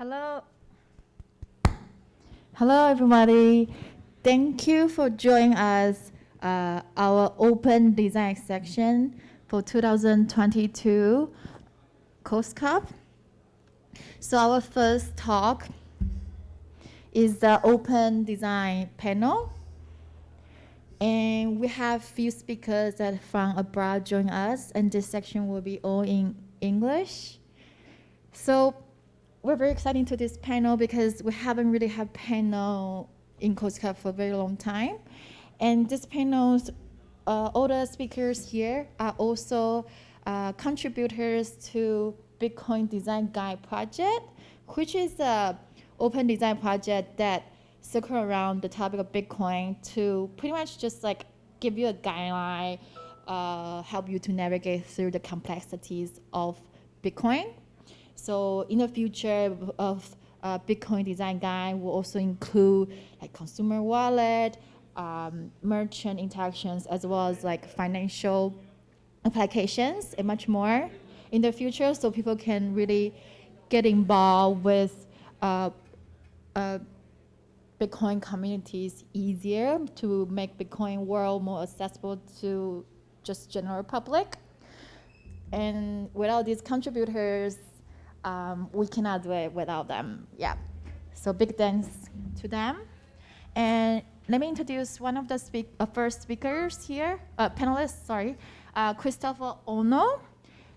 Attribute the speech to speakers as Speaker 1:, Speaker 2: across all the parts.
Speaker 1: Hello. Hello, everybody. Thank you for joining us, uh, our open design section for 2022 COSCUP. So our first talk is the open design panel. And we have few speakers that from abroad join us, and this section will be all in English. So we're very excited to this panel because we haven't really had panel in Coast for a very long time. And this panel's, uh, all the speakers here are also uh, contributors to Bitcoin Design Guide project, which is a open design project that circle around the topic of Bitcoin to pretty much just like give you a guideline, uh, help you to navigate through the complexities of Bitcoin. So in the future of uh, Bitcoin design guide will also include like consumer wallet, um, merchant interactions, as well as like financial applications and much more in the future so people can really get involved with uh, uh, Bitcoin communities easier to make Bitcoin world more accessible to just general public. And without these contributors, um, we cannot do it without them. Yeah. So big thanks to them. And let me introduce one of the speak, uh, first speakers here, uh, panelists, sorry, uh, Christopher Ono.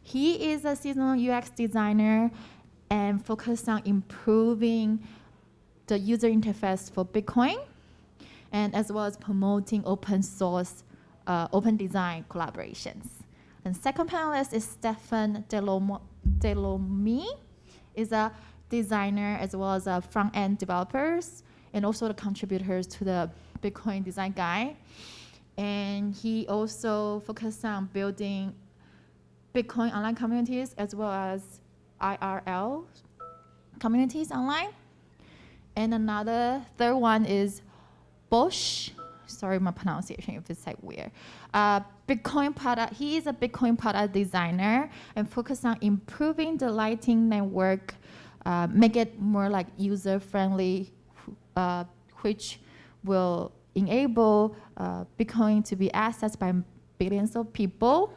Speaker 1: He is a seasonal UX designer and focused on improving the user interface for Bitcoin, and as well as promoting open source, uh, open design collaborations. And second panelist is Stefan DeLorme Delomi is a designer as well as a front-end developers and also the contributors to the Bitcoin design guide. And he also focused on building Bitcoin online communities as well as IRL communities online. And another third one is Bosch. Sorry, my pronunciation if it's like weird. Uh, Bitcoin product. He is a Bitcoin product designer and focus on improving the Lightning Network, uh, make it more like user friendly, uh, which will enable uh, Bitcoin to be accessed by billions of people.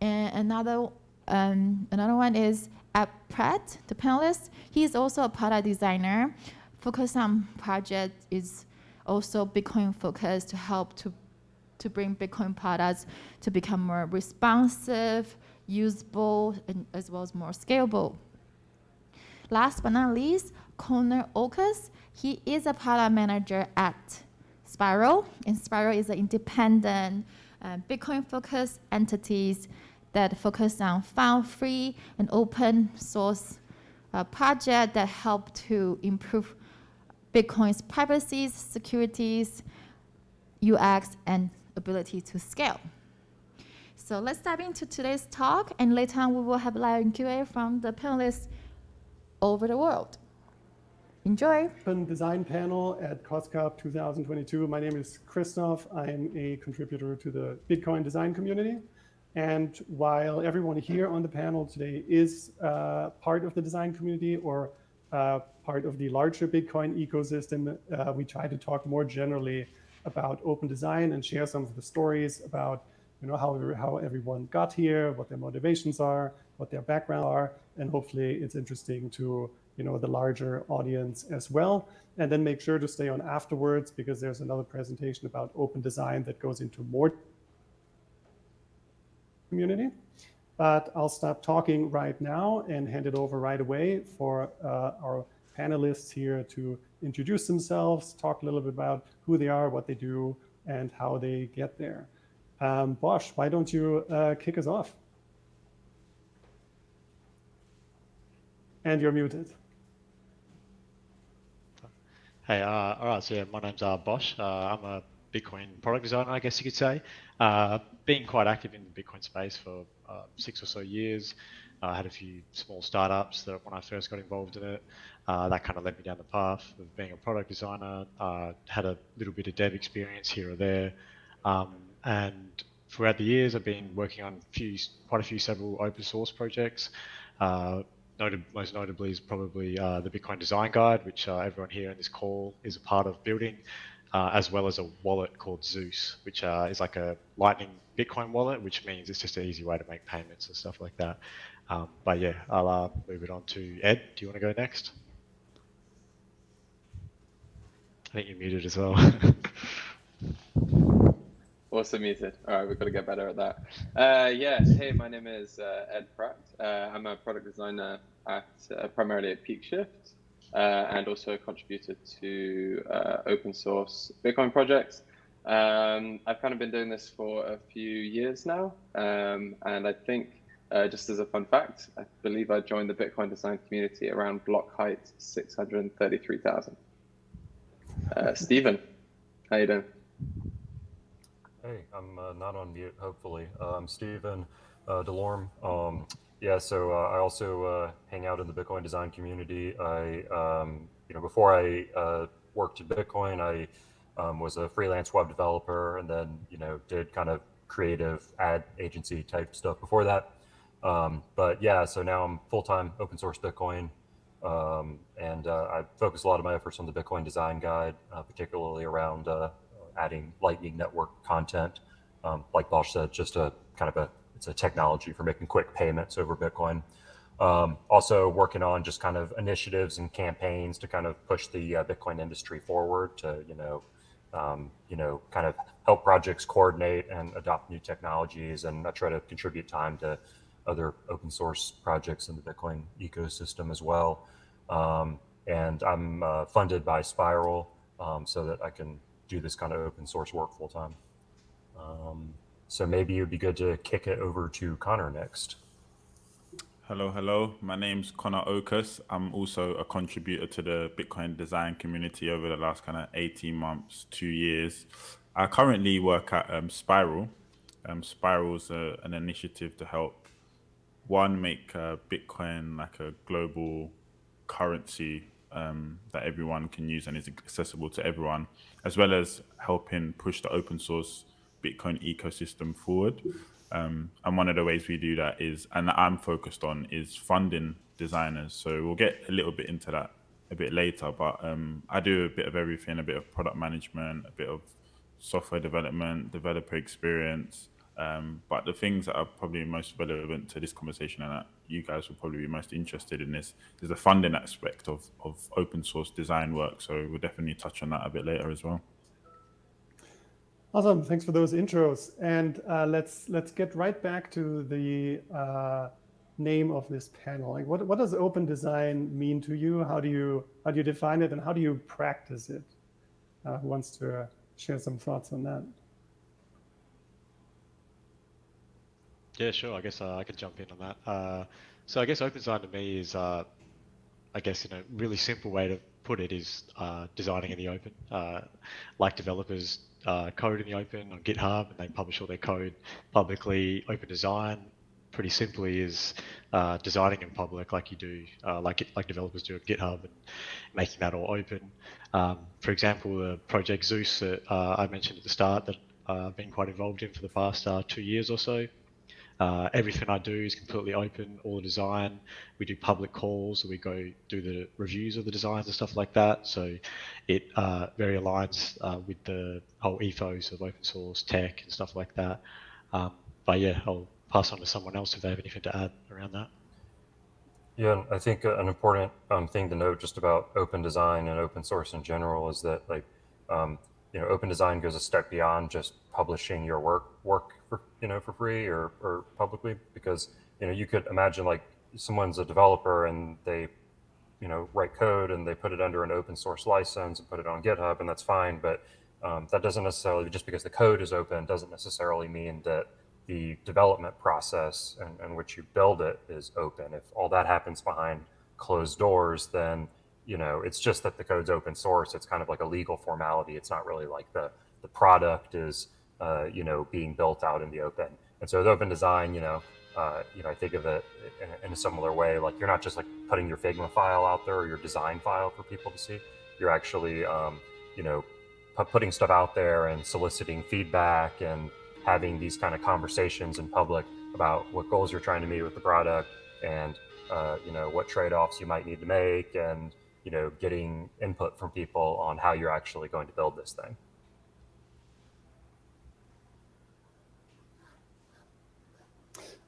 Speaker 1: And another um, another one is Ed Pratt, the panelist. He is also a product designer. Focus on project is also Bitcoin focused to help to to bring Bitcoin products to become more responsive, usable, and as well as more scalable. Last but not least, Connor Okus. He is a product manager at Spiral, and Spiral is an independent uh, Bitcoin-focused entities that focus on file-free and open source uh, project that help to improve Bitcoin's privacy, securities, UX, and ability to scale. So let's dive into today's talk, and later on we will have live Q&A from the panelists over the world. Enjoy.
Speaker 2: Open design panel at COSCUP 2022. My name is Christoph. I'm a contributor to the Bitcoin design community. And while everyone here on the panel today is uh, part of the design community or uh, part of the larger Bitcoin ecosystem, uh, we try to talk more generally about open design and share some of the stories about you know how, how everyone got here, what their motivations are, what their background are, and hopefully it's interesting to you know the larger audience as well. And then make sure to stay on afterwards because there's another presentation about open design that goes into more community. But I'll stop talking right now and hand it over right away for uh, our panelists here to introduce themselves, talk a little bit about who they are, what they do, and how they get there. Um, Bosch, why don't you uh, kick us off? And you're muted.
Speaker 3: Hey, uh, all right, so yeah, my name's uh, Bosch. Uh, I'm a Bitcoin product designer, I guess you could say. Uh, been quite active in the Bitcoin space for uh, six or so years. I had a few small startups that when I first got involved in it, uh, that kind of led me down the path of being a product designer. Uh, had a little bit of dev experience here or there, um, and throughout the years, I've been working on few, quite a few several open source projects. Uh, noted, most notably is probably uh, the Bitcoin Design Guide, which uh, everyone here in this call is a part of building, as well as a wallet called Zeus, which is like a Lightning Bitcoin wallet, which means it's just an easy way to make payments and stuff like that. Um, but yeah, I'll move it on to Ed. Do you want to go next? I think you're muted as well.
Speaker 4: Also muted. All right, we've got to get better at that. Uh, yes, hey, my name is uh, Ed Pratt. Uh, I'm a product designer at uh, primarily at PeakShift uh, and also a contributor to uh, open source Bitcoin projects. Um, I've kind of been doing this for a few years now, um, and I think just as a fun fact, I believe I joined the Bitcoin design community around block height 633,000. Stephen, how you doing?
Speaker 5: Hey, I'm uh, not on mute, hopefully. Uh, I'm Stephen uh, DeLorme. Um, yeah, so uh, I also uh, hang out in the Bitcoin design community. I, um, you know, before I uh, worked at Bitcoin, I um, was a freelance web developer and then, you know, did kind of creative ad agency type stuff before that. Um, but yeah, so now I'm full-time open source Bitcoin. Um, and I focus a lot of my efforts on the Bitcoin design guide, particularly around adding Lightning Network content. Um, like Bosch said, just a kind of a it's a technology for making quick payments over Bitcoin. Um, also working on just kind of initiatives and campaigns to kind of push the uh, Bitcoin industry forward to you know um, you know kind of help projects coordinate and adopt new technologies, and I try to contribute time to other open source projects in the Bitcoin ecosystem as well. Um, and I'm uh, funded by Spiral um, so that I can do this kind of open source work full time. Um, so maybe it would be good to kick it over to Connor next.
Speaker 6: Hello, hello. My name's Connor Okus. I'm also a contributor to the Bitcoin design community over the last kind of 18 months, two years. I currently work at um, Spiral. Um, Spiral's a, an initiative to help one make uh, Bitcoin like a global currency um, that everyone can use and is accessible to everyone, as well as helping push the open source Bitcoin ecosystem forward. Um, and one of the ways we do that is, and that I'm focused on, is funding designers. So we'll get a little bit into that a bit later, but um, I do a bit of everything, a bit of product management, a bit of software development, developer experience, um, but the things that are probably most relevant to this conversation and that you guys will probably be most interested in this is the funding aspect of, of open source design work. So we'll definitely touch on that a bit later as well.
Speaker 2: Awesome, thanks for those intros. And uh, let's let's get right back to the uh, name of this panel. Like, what what does open design mean to you? How do you how do you define it, and how do you practice it? Uh, who wants to share some thoughts on that?
Speaker 3: Yeah, sure. I guess uh, I could jump in on that. Uh, so I guess open design to me is, uh, I guess, in a really simple way to put it, is uh, designing in the open. Uh, like developers uh, code in the open on GitHub and they publish all their code publicly. Open design, pretty simply, is designing in public, like you do, like like developers do at GitHub, and making that all open. Um, for example, the project Zeus that I mentioned at the start that I've been quite involved in for the past two years or so. Uh, everything I do is completely open, all the design. We do public calls, we go do the reviews of the designs and stuff like that. So it uh, very aligns uh, with the whole ethos of open source tech and stuff like that. Um, but yeah, I'll pass on to someone else if they have anything to add around that.
Speaker 5: Yeah, I think an important um, thing to note just about open design and open source in general is that like um, you know, open design goes a step beyond just publishing your work work for you know for free or, or publicly because you know you could imagine like someone's a developer and they you know write code and they put it under an open source license and put it on GitHub and that's fine, but um, that doesn't necessarily just because the code is open doesn't necessarily mean that the development process and in which you build it is open. If all that happens behind closed doors, then you know, it's just that the code's open source. It's kind of like a legal formality. It's not really like the the product is, uh, you know, being built out in the open. And so the open design, you know, uh, you know, I think of it in, in, a similar way. Like you're not just like putting your Figma file out there or your design file for people to see. You're actually, um, you know, putting stuff out there and soliciting feedback and having these kind of conversations in public about what goals you're trying to meet with the product and uh, you know what trade-offs you might need to make and you know getting input from people on how you're actually going to build this thing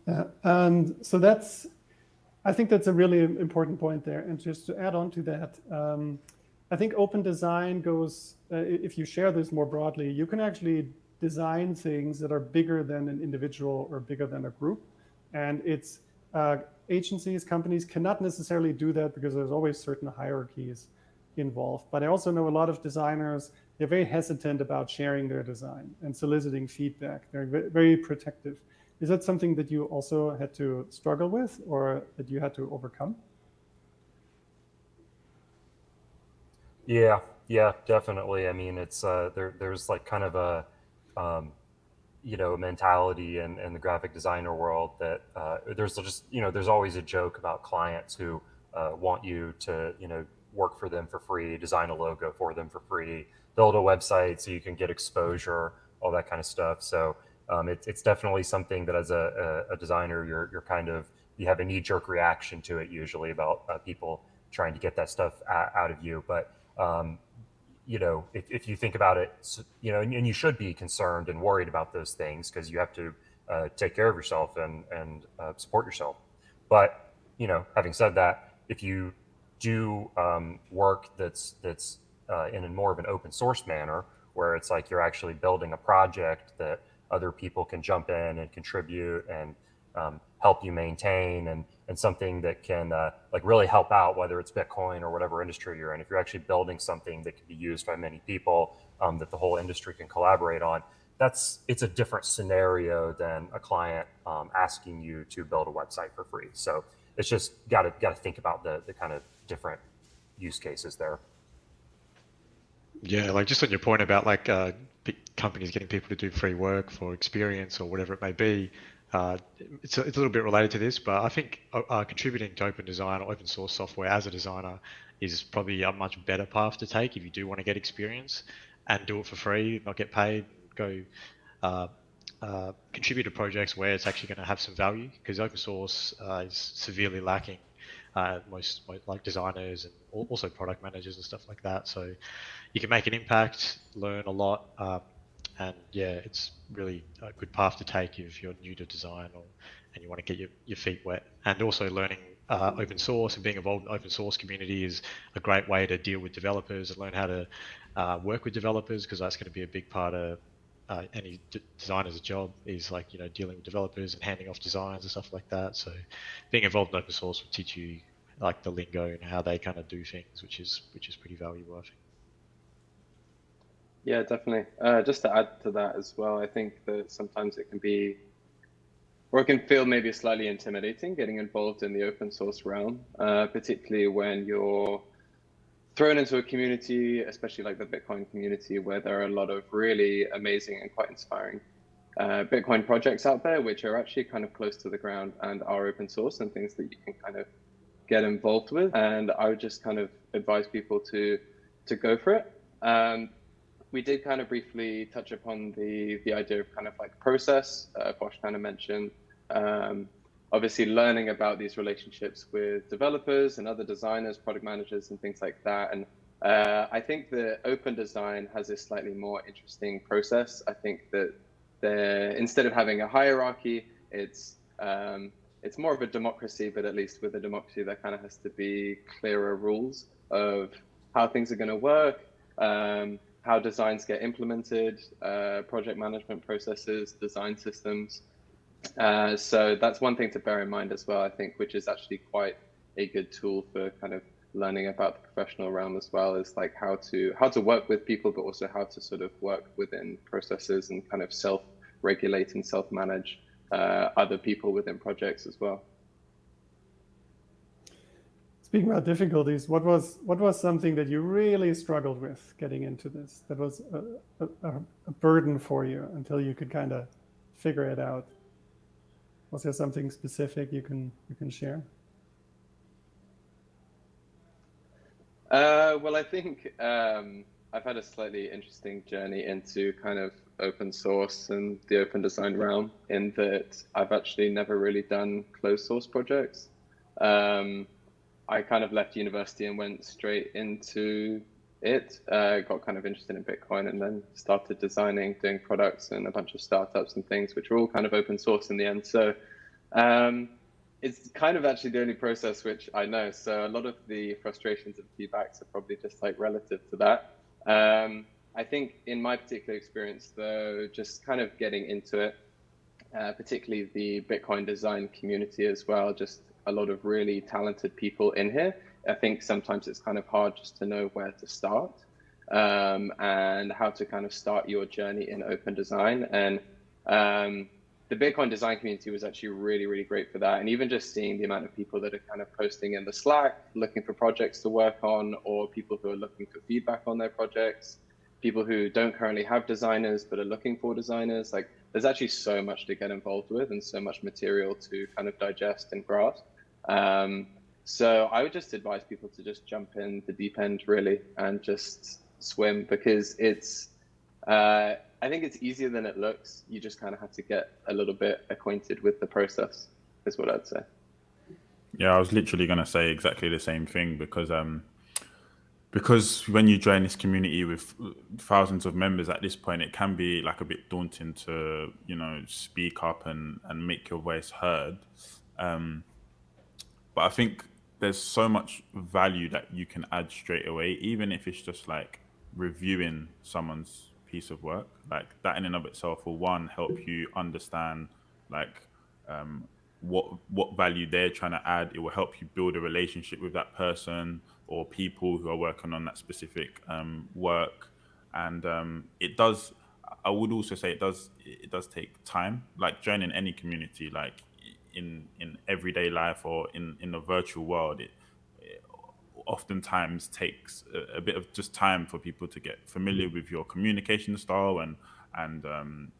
Speaker 2: Yeah, and so that's, I think that's a really important point there. And just to add on to that, um, I think open design goes, uh, if you share this more broadly, you can actually design things that are bigger than an individual or bigger than a group. And it's uh, agencies, companies cannot necessarily do that because there's always certain hierarchies involved. But I also know a lot of designers, they're very hesitant about sharing their design and soliciting feedback. They're very protective. Is that something that you also had to struggle with or that you had to overcome?
Speaker 5: Yeah, yeah, definitely. I mean, it's uh, there. There's like kind of a, um, you know, mentality and, in the graphic designer world that uh, there's just you know there's always a joke about clients who uh, want you to you know work for them for free, design a logo for them for free, build a website so you can get exposure, all that kind of stuff. So um, it, it's definitely something that as a, a, designer, you're, you're kind of, you have a knee jerk reaction to it usually about uh, people trying to get that stuff out of you. But, um, you know, if, if you think about it, you know, and, and you should be concerned and worried about those things because you have to uh, take care of yourself and, and uh, support yourself. But, you know, having said that, if you do um, work that's, that's uh, in a more of an open source manner, where it's like you're actually building a project that other people can jump in and contribute and um, help you maintain and, and something that can uh, like really help out, whether it's Bitcoin or whatever industry you're in. If you're actually building something that can be used by many people um, that the whole industry can collaborate on, that's it's a different scenario than a client um, asking you to build a website for free. So it's just got to got to think about the the kind of different use cases there.
Speaker 3: Yeah, like just on your point about like uh, companies getting people to do free work for experience or whatever it may be, uh, it's, a, it's a little bit related to this, but I think uh, uh, contributing to open design or open source software as a designer is probably a much better path to take if you do want to get experience and do it for free, not get paid, go uh, uh, contribute to projects where it's actually going to have some value because open source uh, is severely lacking most, most, like designers and also product managers and stuff like that. So you can make an impact, learn a lot, um, and yeah, it's really a good path to take if you're new to design or and you want to get your, your feet wet. And also learning uh, open source and being involved in open source community is a great way to deal with developers and learn how to uh, work with developers because that's going to be a big part of uh, any d- designer's job is like you know dealing with developers and handing off designs and stuff like that. So being involved in open source will teach you like the lingo and how they kind of do things, which is which is pretty valuable, I think.
Speaker 4: Yeah, definitely. Uh, just to add to that as well, I think that sometimes it can be, or it can feel maybe slightly intimidating getting involved in the open source realm, uh, particularly when you're thrown into a community, especially like the Bitcoin community, where there are a lot of really amazing and quite inspiring uh, Bitcoin projects out there, which are actually kind of close to the ground and are open source and things that you can kind of get involved with. And I would just kind of advise people to to go for it. Um, we did kind of briefly touch upon the the idea of kind of like process. Uh, Bosch kind of mentioned. Um, obviously learning about these relationships with developers and other designers, product managers, and things like that. And uh, I think that open design has a slightly more interesting process. I think that the, instead of having a hierarchy, it's um, it's more of a democracy, but at least with a democracy, there kind of has to be clearer rules of how things are going to work, um, how designs get implemented, uh, project management processes, design systems. Uh, so that's one thing to bear in mind as well, I think, which is actually quite a good tool for kind of learning about the professional realm as well is like how to how to work with people, but also how to sort of work within processes and kind of self-regulate and self-manage uh, other people within projects as well.
Speaker 2: Speaking about difficulties, what was what was something that you really struggled with getting into this? That was a, a, a burden for you until you could kind of figure it out. Was there something specific you can you can share?
Speaker 4: Uh, well, I think um, I've had a slightly interesting journey into kind of open source and the open design realm in that I've actually never really done closed source projects. Um, I kind of left university and went straight into it. Uh, got kind of interested in Bitcoin and then started designing, doing products and a bunch of startups and things, which were all kind of open source in the end. So um, it's kind of actually the only process which I know. So a lot of the frustrations and feedbacks are probably just like relative to that. Um, I think in my particular experience, though, just kind of getting into it, uh, particularly the Bitcoin design community as well, just a lot of really talented people in here. I think sometimes it's kind of hard just to know where to start um, and how to kind of start your journey in open design. And um, the Bitcoin design community was actually really, really great for that. And even just seeing the amount of people that are kind of posting in the Slack, looking for projects to work on, or people who are looking for feedback on their projects, people who don't currently have designers but are looking for designers. Like there's actually so much to get involved with and so much material to kind of digest and grasp. Um, so I would just advise people to just jump in the deep end really and just swim because it's, uh, I think it's easier than it looks. You just kind of have to get a little bit acquainted with the process is what I'd say.
Speaker 6: Yeah, I was literally going to say exactly the same thing because um, because when you join this community with thousands of members at this point, it can be like a bit daunting to you know speak up and and make your voice heard. Um, but I think there's so much value that you can add straight away, even if it's just like reviewing someone's piece of work. Like that in and of itself will one help you understand like um, what what value they're trying to add. It will help you build a relationship with that person or people who are working on that specific um, work. And um, it does. I would also say it does. It does take time. Like joining any community, like in in everyday life or in in the virtual world, it, it oftentimes takes a, a, bit of just time for people to get familiar with your communication style and and um,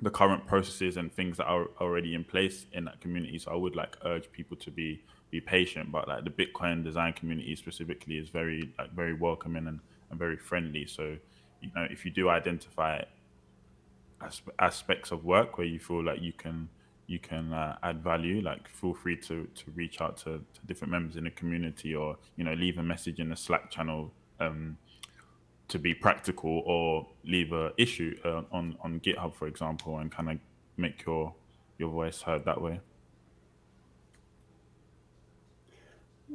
Speaker 6: the current processes and things that are already in place in that community. So I would like urge people to be be patient, but like the Bitcoin design community specifically is very like very welcoming and, and very friendly. So you know if you do identify aspects of work where you feel like you can you can uh, add value like feel free to to reach out to, to different members in the community or you know leave a message in the slack channel um, to be practical or leave a issue uh, on on github for example and kind of make your your voice heard that way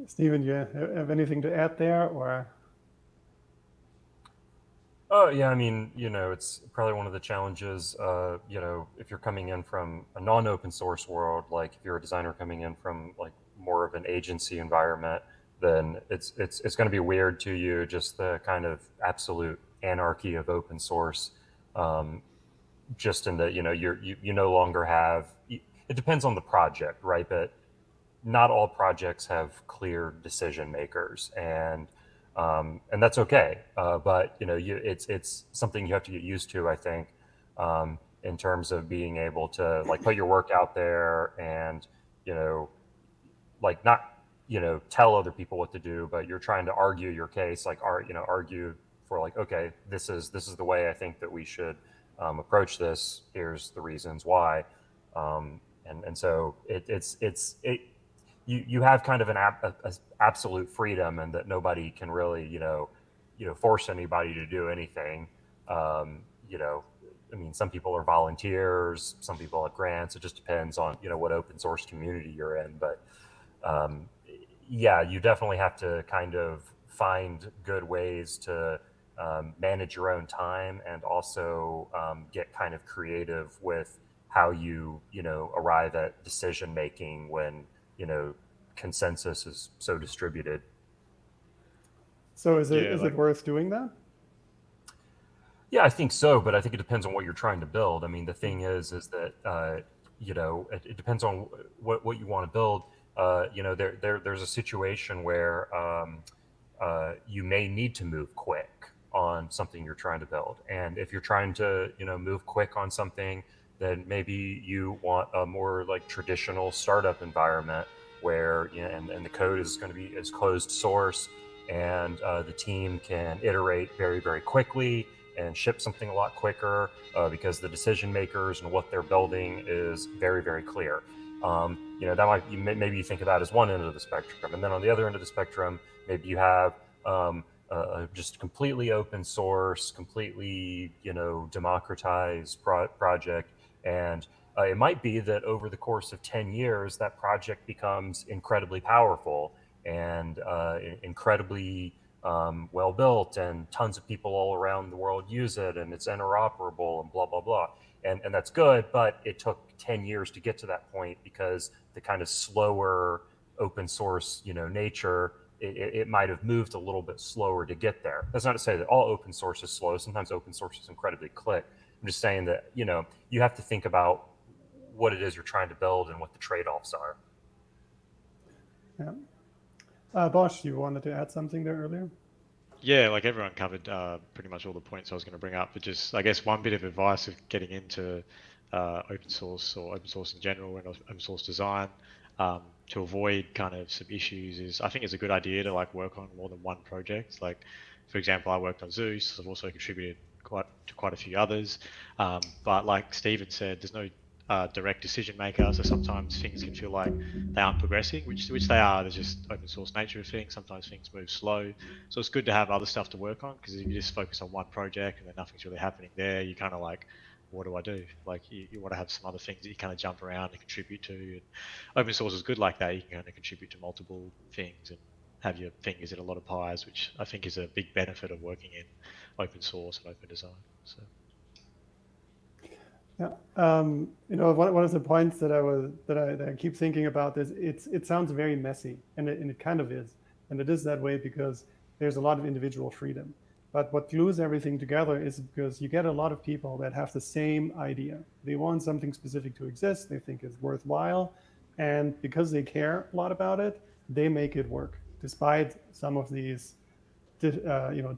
Speaker 2: Stephen, you have anything to add there or
Speaker 5: Oh yeah, I mean, you know, it's probably one of the challenges. Uh, you know, if you're coming in from a non-open source world, like if you're a designer coming in from like more of an agency environment, then it's it's it's going to be weird to you. Just the kind of absolute anarchy of open source. Um, just in that, you know you're you, you no longer have. It depends on the project, right? But not all projects have clear decision makers and um, and that's okay. Uh, but you know, you, it's it's something you have to get used to. I think um, in terms of being able to like put your work out there and you know, like not you know tell other people what to do, but you're trying to argue your case, like are you know argue for like okay, this is this is the way I think that we should um, approach this. Here's the reasons why. Um, and, and so it, it's it's it, you you have kind of an ab, a, a absolute freedom and that nobody can really you know you know force anybody to do anything. Um, you know i mean some people are volunteers some people have grants. It just depends on you know what open source community you're in. But um, yeah you definitely have to kind of find good ways to um, manage your own time and also um, get kind of creative with how you you know arrive at decision making when you know consensus is so distributed.
Speaker 2: So is it yeah, is like, it worth doing that?
Speaker 5: Yeah, I think so, but I think it depends on what you're trying to build. I mean, the thing is, is that uh, you know it, it, depends on what what you want to build. Uh, you know, there there there's a situation where um, uh, you may need to move quick on something you're trying to build, and if you're trying to you know move quick on something then maybe you want a more like traditional startup environment where you know, and, and the code is going to be as closed source and uh, the team can iterate very very quickly and ship something a lot quicker uh, because the decision makers and what they're building is very very clear. Um, you know, that might you may, maybe you think of that as one end of the spectrum, and then on the other end of the spectrum, maybe you have um, uh, just completely open source, completely you know democratized pro- project, and uh, it might be that over the course of ten years, that project becomes incredibly powerful and uh, incredibly um, well built, and tons of people all around the world use it, and it's interoperable, and blah blah blah. And and that's good, but it took ten years to get to that point because the kind of slower open source, you know, nature it, it, might have moved a little bit slower to get there. That's not to say that all open source is slow. Sometimes open source is incredibly quick. I'm just saying that you know you have to think about what it is you're trying to build and what the trade-offs are.
Speaker 2: Yeah. Uh, Bosch, you wanted to add something there earlier?
Speaker 3: Yeah, like everyone covered uh, pretty much all the points I was going to bring up, but just I guess one bit of advice of getting into uh, open source or open source in general and open source design um, to avoid kind of some issues is I think it's a good idea to like work on more than one project. Like, for example, I worked on Zeus. I've also contributed quite to quite a few others. Um, but like Steven said, there's no uh, direct decision maker, so sometimes things can feel like they aren't progressing, which which they are. There's just open source nature of things. Sometimes things move slow, so it's good to have other stuff to work on because if you just focus on one project and then nothing's really happening there, you kind of like what do I do? Like you, you want to have some other things that you kind of jump around and contribute to. And open source is good like that. You can kind of contribute to multiple things and have your fingers in a lot of pies, which I think is a big benefit of working in open source and open design. So.
Speaker 2: Yeah, um, you know, one, one of the points that I was that I, that I keep thinking about is it's it sounds very messy, and it, and it kind of is, and it is that way because there's a lot of individual freedom. But what glues everything together is because you get a lot of people that have the same idea. They want something specific to exist. They think it's worthwhile, and because they care a lot about it, they make it work, despite some of these uh, you know,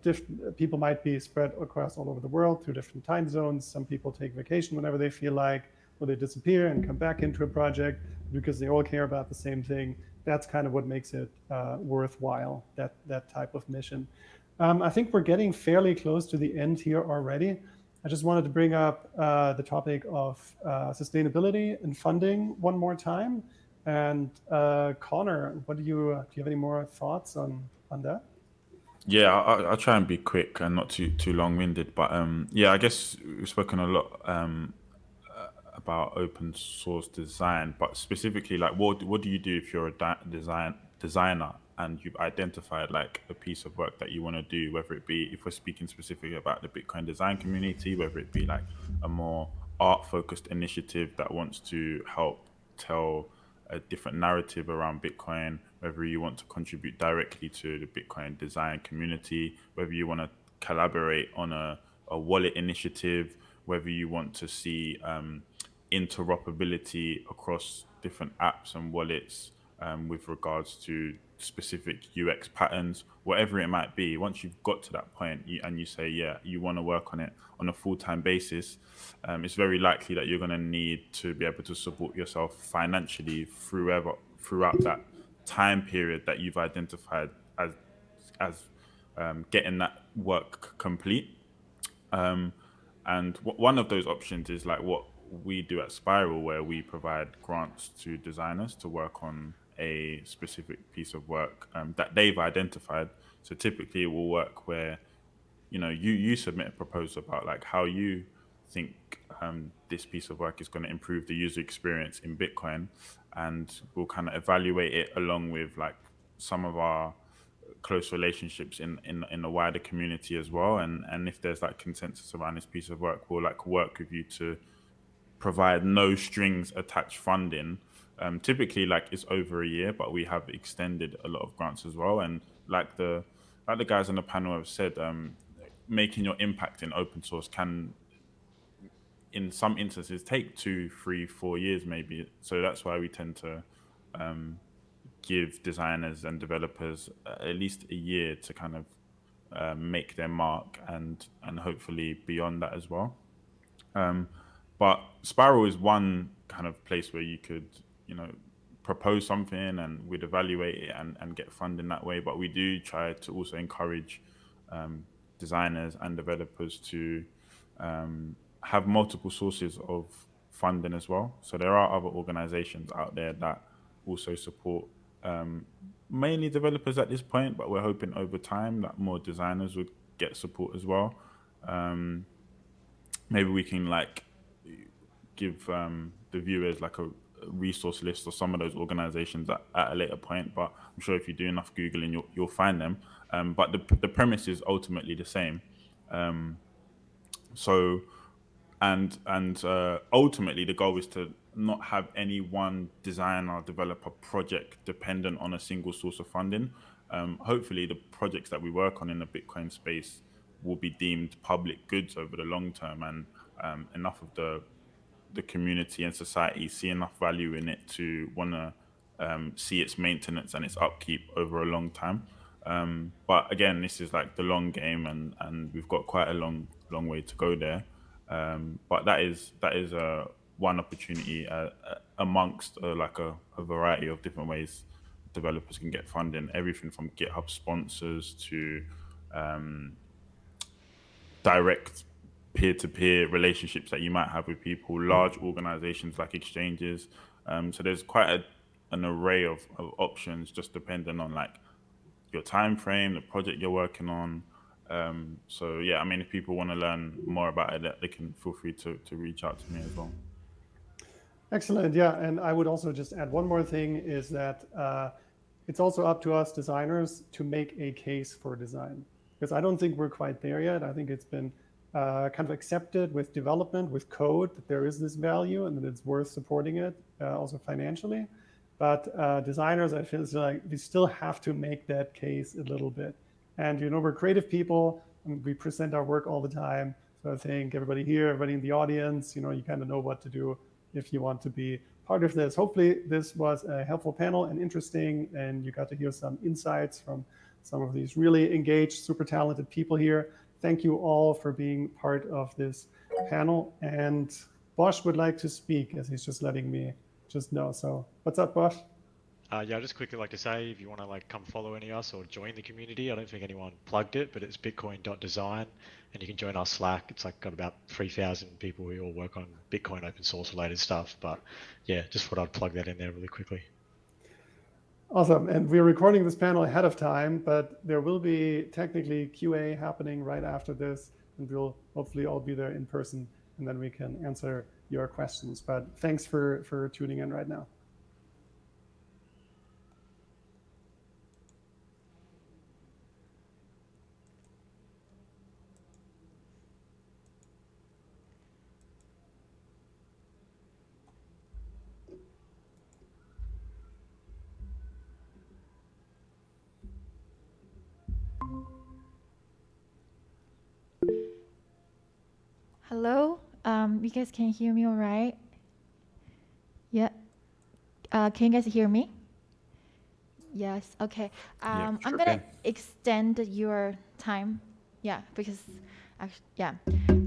Speaker 2: people might be spread across all over the world through different time zones. Some people take vacation whenever they feel like, or they disappear and come back into a project because they all care about the same thing. That's kind of what makes it uh, worthwhile, that, that type of mission. Um, I think we're getting fairly close to the end here already. I just wanted to bring up uh, the topic of uh, sustainability and funding one more time. And uh, Connor, what do you, do you have any more thoughts on, on that?
Speaker 6: Yeah, I'll, I'll try and be quick and not too too long winded. But um, yeah, I guess we've spoken a lot um, uh, about open source design, but specifically, like, what what do you do if you're a design designer and you've identified like a piece of work that you want to do, whether it be if we're speaking specifically about the Bitcoin design community, whether it be like a more art focused initiative that wants to help tell a different narrative around Bitcoin, whether you want to contribute directly to the Bitcoin design community, whether you want to collaborate on a, a wallet initiative, whether you want to see um, interoperability across different apps and wallets um, with regards to specific UX patterns, whatever it might be. Once you've got to that point you, and you say, yeah, you want to work on it on a full time basis, um, it's very likely that you're going to need to be able to support yourself financially throughout throughout that time period that you've identified as as um, getting that work complete. Um, and one of those options is like what we do at Spiral, where we provide grants to designers to work on a specific piece of work um, that they've identified. So typically, it will work where you know you you submit a proposal about like how you think um, this piece of work is going to improve the user experience in Bitcoin, and we'll kind of evaluate it along with like some of our close relationships in, in in the wider community as well. And and if there's like consensus around this piece of work we'll like work with you to provide no strings attached funding. Um, typically like it's over a year but we have extended a lot of grants as well. And like the like the guys on the panel have said um, making your impact in open source can in some instances take two, three, four years maybe. So that's why we tend to um, give designers and developers at least a year to kind of uh, make their mark and and hopefully beyond that as well. Um, but Spiral is one kind of place where you could you know propose something and we'd evaluate it and, and get funding that way. But we do try to also encourage um, designers and developers to um, have multiple sources of funding as well. So there are other organizations out there that also support um, mainly developers at this point, but we're hoping over time that more designers would get support as well. Um, maybe we can like give um, the viewers like a resource list of some of those organizations at, at a later point. But I'm sure if you do enough Googling, you'll, you'll find them. Um, but the, the premise is ultimately the same. Um, so, and and uh, ultimately the goal is to not have any one designer or developer project dependent on a single source of funding. Um, hopefully, the projects that we work on in the Bitcoin space will be deemed public goods over the long term, and um, enough of the the community and society see enough value in it to want to um, see its maintenance and its upkeep over a long time. Um, but again, this is like the long game, and and we've got quite a long long way to go there. Um, but that is that is a one opportunity uh, uh, amongst uh, like a, a variety of different ways developers can get funding. Everything from GitHub sponsors to um, direct peer-to-peer relationships that you might have with people, large organizations like exchanges. Um, so there's quite a, an array of, of options, just depending on like your time frame, the project you're working on. Um, so yeah, I mean, if people want to learn more about it, they can feel free to, to reach out to me as well.
Speaker 2: Excellent. Yeah, and I would also just add one more thing is that uh, it's also up to us designers to make a case for design because I don't think we're quite there yet. I think it's been uh, kind of accepted with development, with code, that there is this value and that it's worth supporting it uh, also financially. But uh, designers, I feel like we still have to make that case a little bit. And you know, we're creative people, and we present our work all the time. So I think everybody here, everybody in the audience, you know, you kind of know what to do if you want to be part of this. Hopefully, this was a helpful panel and interesting, and you got to hear some insights from some of these really engaged, super talented people here thank you all for being part of this panel. And Bosch would like to speak as he's just letting me just know. So what's up, Bosch?
Speaker 3: Uh, yeah, I'd just quickly like to say if you want to like come follow any of us or join the community, I don't think anyone plugged it, but it's bitcoin.design and you can join our Slack. It's like got about 3,000 people who all work on Bitcoin open source related stuff. But yeah, just thought I'd plug that in there really quickly.
Speaker 2: Awesome. And we're recording this panel ahead of time, but there will be technically QA happening right after this, and we'll hopefully all be there in person, and then we can answer your questions. But thanks for, for tuning in right now.
Speaker 1: Hello? Um, you guys can hear me all right? Yeah. Uh, can you guys hear me? Yes. Okay. Um, I'm gonna extend your time. Yeah, because actually, yeah,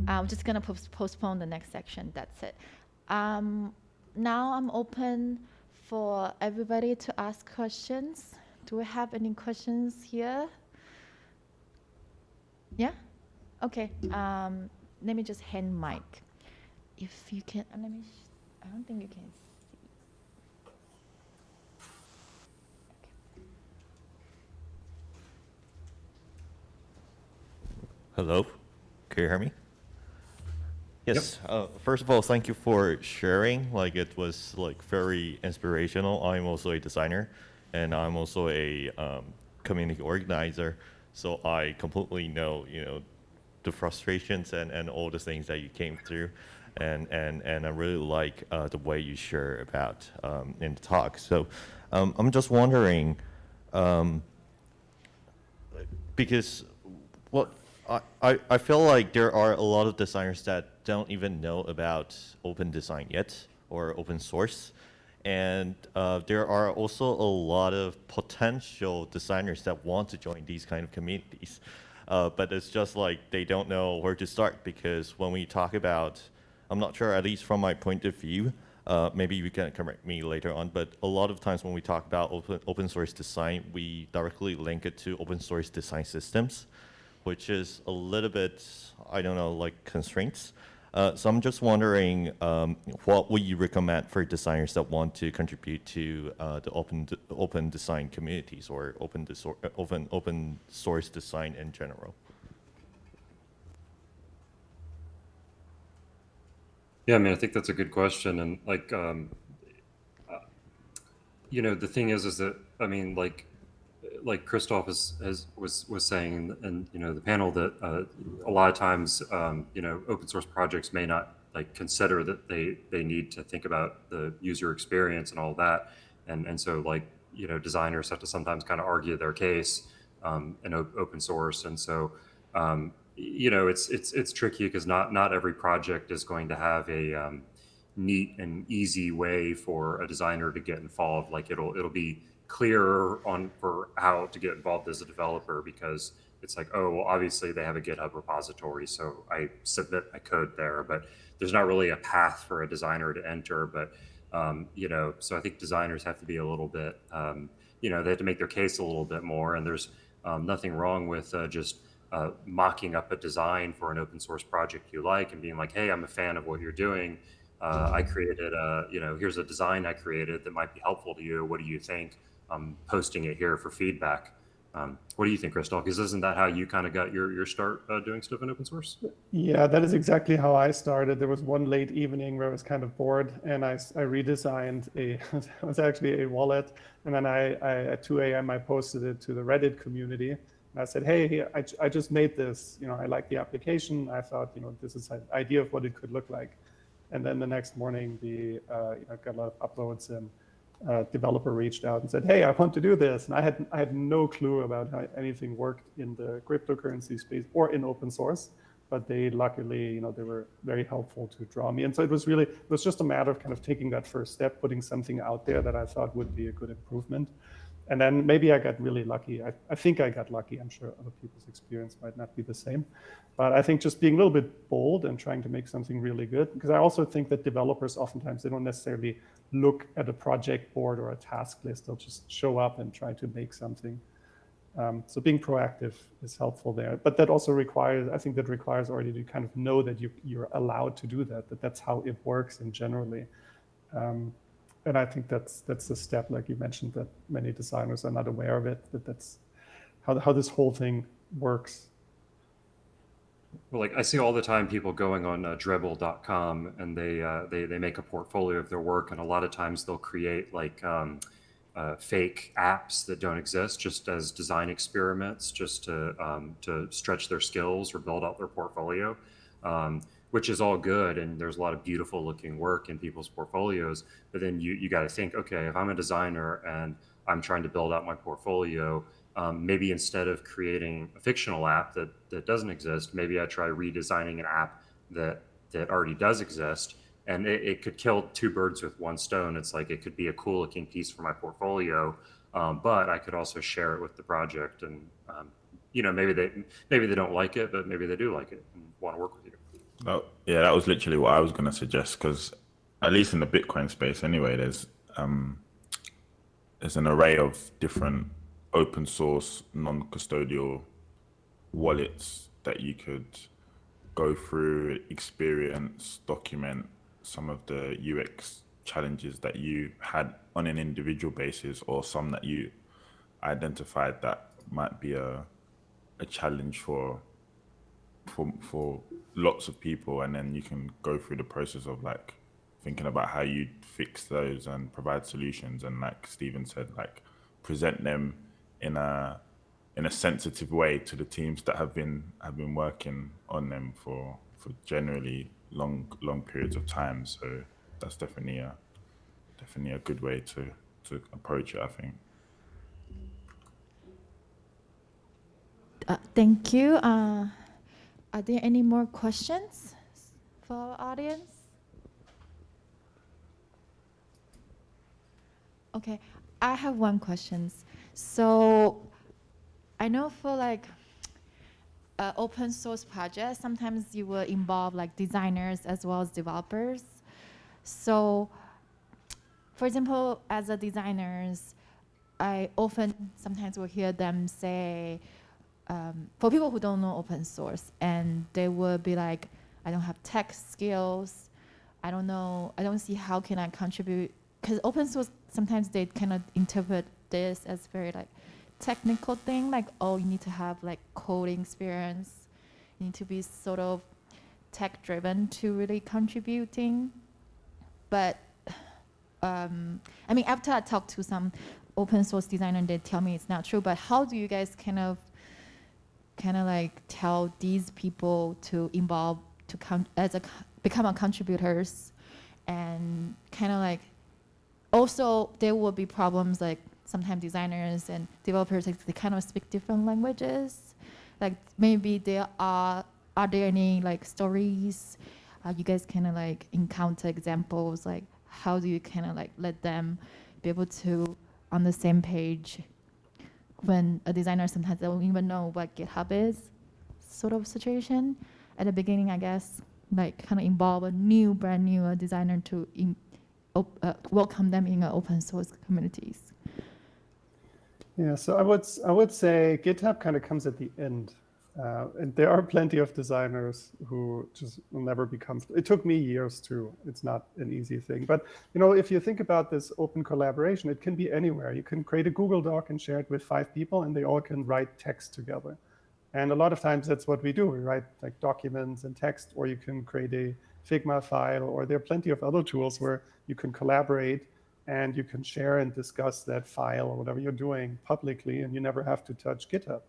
Speaker 1: I'm just gonna post- postpone the next section. That's it. Um, now I'm open for everybody to ask questions. Do we have any questions here? Yeah. Okay. Um, let me just hand mic. If you can, let me. sh- I don't think you can see.
Speaker 7: Hello, can you hear me? Yes. Uh, first of all, thank you for sharing. Like it was like very inspirational. I'm also a designer, and I'm also a um, community organizer. So I completely know, you know, the frustrations and, and all the things that you came through, and and and I really like uh, the way you share about um, in the talk. So um, I'm just wondering. Um, because well I, I, I feel like there are a lot of designers that don't even know about open design yet or open source and uh, there are also a lot of potential designers that want to join these kind of communities uh, but it's just like they don't know where to start because when we talk about i'm not sure at least from my point of view uh, maybe you can correct me later on, but a lot of times when we talk about open, open source design, we directly link it to open source design systems, which is a little bit, I don't know, like constraints. Uh, so I'm just wondering, um, what would you recommend for designers that want to contribute to uh, the open open design communities or open open open source design in general?
Speaker 5: Yeah, I mean, I think that's a good question, and like, um, uh, you know, the thing is, is that I mean, like, like Christoph is, has was was saying, and you know, the panel that uh, a lot of times, um, you know, open source projects may not like consider that they they need to think about the user experience and all that, and and so like you know, designers have to sometimes kind of argue their case um, in op- open source, and so. Um, you know it's it's it's tricky because not not every project is going to have a um, neat and easy way for a designer to get involved. Like it'll it'll be clearer on for how to get involved as a developer because it's like oh well obviously they have a github repository so i submit my code there but there's not really a path for a designer to enter. But um, you know so i think designers have to be a little bit um, you know they have to make their case a little bit more. And there's um, nothing wrong with uh, just uh, mocking up a design for an open source project you like and being like, hey, I'm a fan of what you're doing. Uh, I created a, you know, here's a design I created that might be helpful to you. What do you think? I'm posting it here for feedback. Um, what do you think, Crystal? Because isn't that how you kind of got your, your start uh, doing stuff in open source?
Speaker 2: Yeah, that is exactly how I started. There was one late evening where I was kind of bored and I, I redesigned a, it was actually a wallet. And then I, I, at 2 a.m., I posted it to the Reddit community. And I said, hey, I, I just made this. You know, I like the application. I thought, you know, this is an idea of what it could look like. And then the next morning, the uh, you know, got a lot of uploads and uh, developer reached out and said, hey, I want to do this. And I had, I had no clue about how anything worked in the cryptocurrency space or in open source. But they luckily, you know, they were very helpful to draw me. And so it was really, it was just a matter of kind of taking that first step, putting something out there that I thought would be a good improvement and then maybe I got really lucky. I, I, think I got lucky. I'm sure other people's experience might not be the same. But I think just being a little bit bold and trying to make something really good, because I also think that developers oftentimes they don't necessarily look at a project board or a task list. They'll just show up and try to make something. Um, so being proactive is helpful there. But that also requires, I think that requires already to kind of know that you, you're allowed to do that, that that's how it works in generally. Um, and I think that's that's the step, like you mentioned, that many designers are not aware of it. That that's how how this whole thing works.
Speaker 5: Well, like I see all the time people going on uh, Dribbble.com and they uh, they they make a portfolio of their work, and a lot of times they'll create like um, uh, fake apps that don't exist, just as design experiments, just to um, to stretch their skills or build out their portfolio. Um, which is all good and there's a lot of beautiful looking work in people's portfolios but then you you got to think okay if i'm a designer and i'm trying to build out my portfolio um, maybe instead of creating a fictional app that that doesn't exist maybe i try redesigning an app that that already does exist and it, it could kill two birds with one stone. It's like it could be a cool looking piece for my portfolio um, but i could also share it with the project and um, you know maybe they maybe they don't like it but maybe they do like it and want to work with
Speaker 6: Oh, yeah, that was literally what I was going to suggest because, at least in the Bitcoin space, anyway, there's um, there's an array of different open source, non-custodial wallets that you could go through, experience, document some of the UX challenges that you had on an individual basis, or some that you identified that might be a a challenge for for for lots of people, and then you can go through the process of like thinking about how you fix those and provide solutions, and like Stephen said, like present them in a in a sensitive way to the teams that have been have been working on them for for generally long long periods of time. So that's definitely a definitely a good way to to approach it. I think.
Speaker 1: Uh, thank you. Uh, are there any more questions for our audience? Okay, I have one question. So I know for like uh, open source projects, sometimes you will involve like designers as well as developers. So for example, as a designers, I often sometimes will hear them say, um, for people who don't know open source, and they will be like, I don't have tech skills. I don't know. I don't see how can I contribute because open source sometimes they kind of interpret this as very like technical thing like oh you need to have like coding experience you need to be sort of tech driven to really contributing but um, i mean after i talked to some open source designer they tell me it's not true but how do you guys kind of kind of like tell these people to involve to come as a become a contributors and kind of like also there will be problems like sometimes designers and developers like, they kind of speak different languages. Like maybe there are are there any like stories? Uh, you guys kind of like encounter examples like how do you kind of like let them be able to on the same page when a designer sometimes they don't even know what github is sort of situation. At the beginning i guess like kind of involve a new brand new uh, designer to in, uh, welcome them in uh, open source communities.
Speaker 2: Yeah, so I would I would say GitHub kind of comes at the end, uh, and there are plenty of designers who just will never become. It took me years too. It's not an easy thing, but you know, if you think about this open collaboration, it can be anywhere. You can create a Google Doc and share it with five people, and they all can write text together. And a lot of times that's what we do. We write like documents and text, or you can create a Figma file, or there are plenty of other tools where you can collaborate and you can share and discuss that file or whatever you're doing publicly, and you never have to touch GitHub.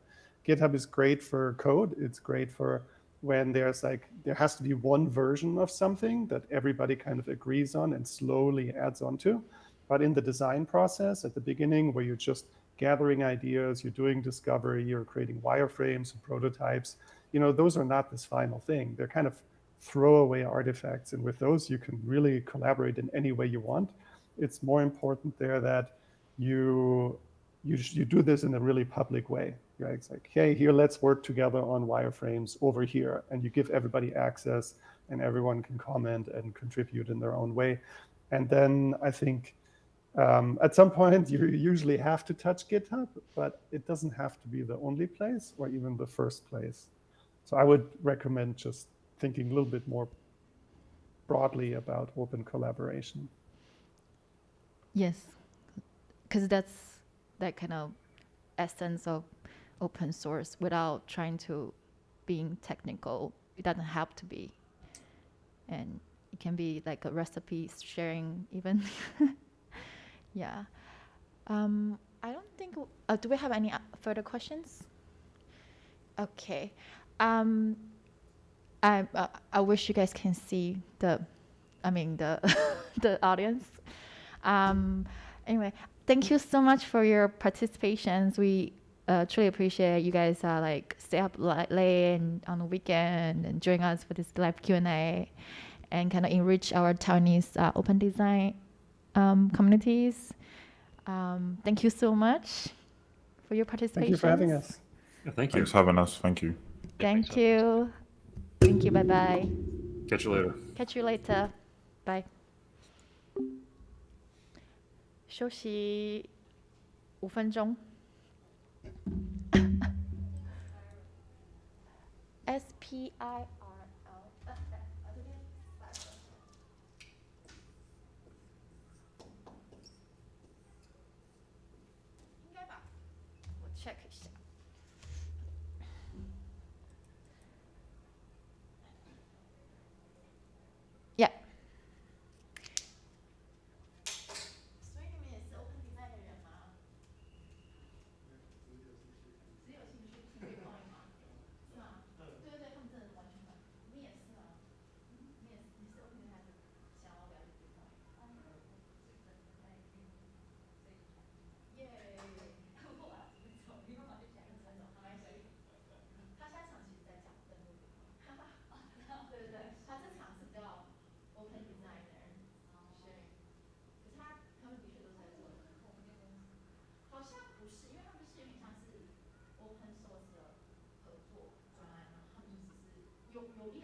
Speaker 2: GitHub is great for code. It's great for when there's like, there has to be one version of something that everybody kind of agrees on and slowly adds on to. But in the design process at the beginning, where you're just gathering ideas, you're doing discovery, you're creating wireframes and prototypes, you know, those are not this final thing. They're kind of throwaway artifacts. And with those, you can really collaborate in any way you want. It's more important there that you you, you do this in a really public way. It's like, hey, here, let's work together on wireframes over here. And you give everybody access and everyone can comment and contribute in their own way. And then I think um, at some point you usually have to touch GitHub, but it doesn't have to be the only place or even the first place. So I would recommend just thinking a little bit more broadly about open collaboration.
Speaker 1: Yes, because that's that kind of essence of open source without trying to being technical. It doesn't have to be, and it can be like a recipe sharing even. yeah. Um, I don't think. Uh, do we have any uh, further questions? Okay. Um, I uh, I wish you guys can see the, I mean the the audience. Um, anyway, thank you so much for your participations. We uh, truly appreciate you guys uh, like stay up li- late and on the weekend and join us for this live Q and A, and kind of enrich our Taiwanese uh, open design um, communities. Um, thank you so much for your participation.
Speaker 2: Thank you for having us.
Speaker 5: Yeah, thank you.
Speaker 6: Thanks for having us. Thank you.
Speaker 1: Thank you. Thank you. Bye bye.
Speaker 5: Catch you later.
Speaker 1: Catch you later. Bye. 休息五分钟。 S P I 是